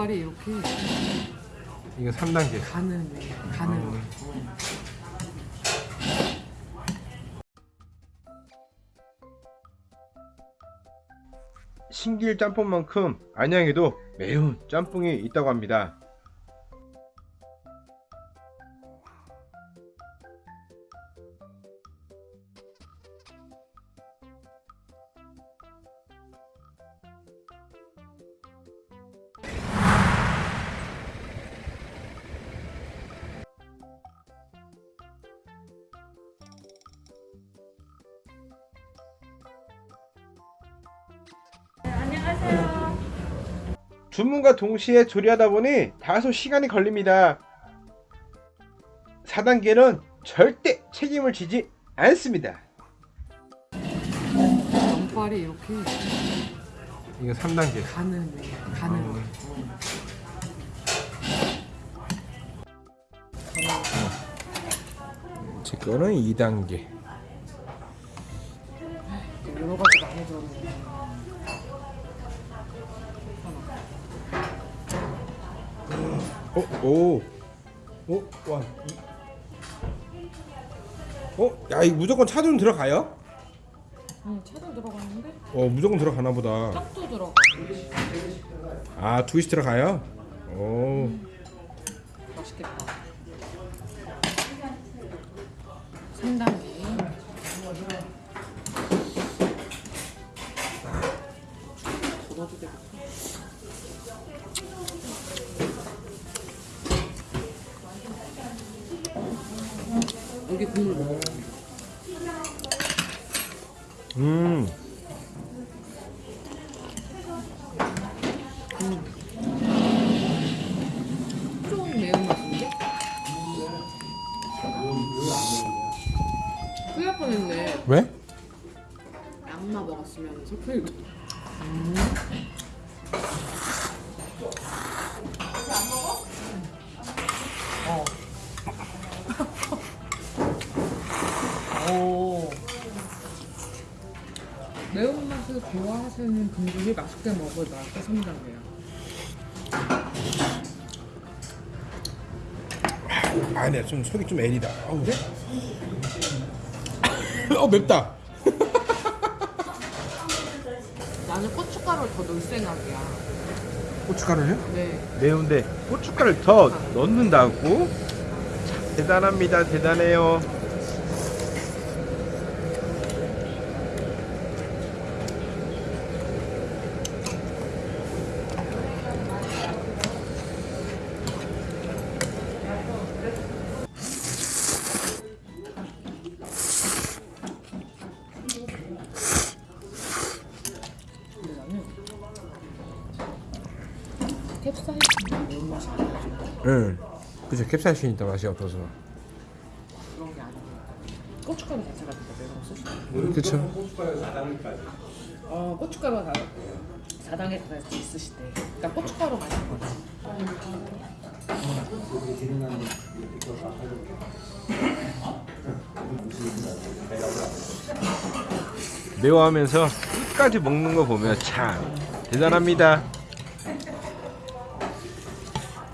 면발이 이렇게 이거 3단계. 가는 가는 어. 거. 신길 짬뽕만큼 안양에도 매운 짬뽕이 있다고 합니다. 주문과 동시에 조리하다 보니 다소 시간이 걸립니다. 4단계는 절대 책임을 지지 않습니다. 면발이 이렇게 이거 3단계. 가는 가는 어. 거. 제 거는 2단계. 여러 가지가 많이 들어있네. 어, 오, 오, 와, 이, 어, 야, 이 무조건 차돈 들어가요? 응, 차도 들어갔는데 어, 무조건 들어가나 보다. 떡도 들어가. 아, 두이스 들어가요? 오, 맛있겠다. 3단계. 덜어도 되겠다. 여기 국물 먹어. 음, 좀 매운맛인데? 큰일 날 뻔했네. 왜? 양마 먹었으면 소풀. 오. 매운맛을 좋아하시는 분들이 맛있게 먹을 맛의 3단계야. 아, 네, 좀 속이 좀 애리다. 어우, 네? 어, 맵다. 나는 고춧가루를 더 넣을 생각이야. 고춧가루요? 네. 매운데 고춧가루를 더 넣는다고? 참, 대단합니다. 대단해요. 캡사이신 매운 맛이. 응. 그죠. 캡사이신 있다 맛이 없어서. 그런 게 아니야. 고춧가루 자체가 매운 소스. 그쵸. 어, 고춧가루가 다 4단계 같이 있으시대. 그러니까 고춧가루 맛인 거지. 매워하면서 끝까지 먹는 거 보면 참 대단합니다.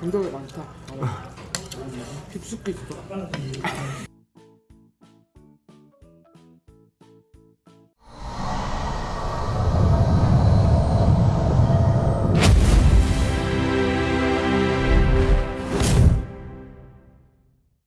운동이 많다. 깊숙이 있어.